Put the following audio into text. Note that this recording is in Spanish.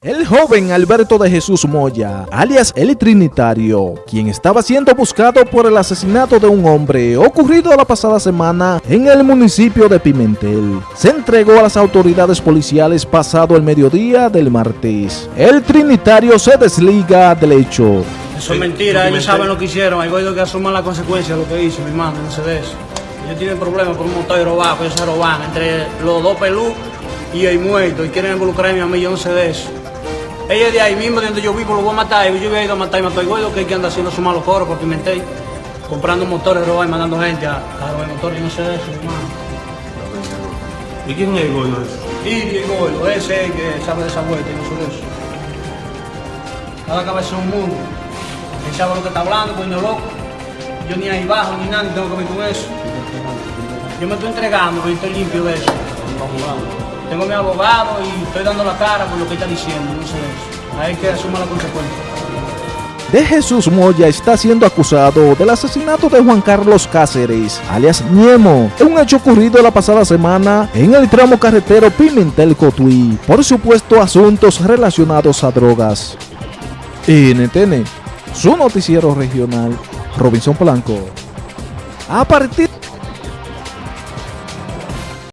El joven Alberto de Jesús Moya, alias El Trinitario, quien estaba siendo buscado por el asesinato de un hombre ocurrido la pasada semana en el municipio de Pimentel, se entregó a las autoridades policiales pasado el mediodía del martes. El Trinitario se desliga del hecho. Eso es mentira, ellos saben lo que hicieron, hay que asuman las consecuencias de lo que hizo mi hermano, no sé de eso. Ellos tienen problemas con un motor robado, ellos se roban entre los dos pelú y el muerto y quieren involucrarme a mí, yo no sé de eso. Ella de ahí mismo, de donde yo vivo, lo voy a matar. Yo voy a ir a matar y igual lo que hay que andar haciendo su malos coros por Pimentel, comprando motores, robar y mandando gente a, a robar motores. Yo no sé de eso, hermano. ¿Y quién es el gordo ese? Y el gordo, ese es el que sabe de esa vuelta, yo no sé de eso. Cada cabeza es un mundo. Él sabe lo que está hablando, coño loco. Yo ni ahí bajo ni nada, ni tengo que ver con eso. Yo me estoy entregando, pero estoy limpio de eso. Tengo mi abogado y estoy dando la cara por lo que está diciendo, eso. Hay que asumir la consecuencia. De Jesús Moya está siendo acusado del asesinato de Juan Carlos Cáceres, alias Niemo, un hecho ocurrido la pasada semana en el tramo carretero Pimentel-Cotuí, por supuesto asuntos relacionados a drogas. NTN, su noticiero regional, Robinson Blanco. A partir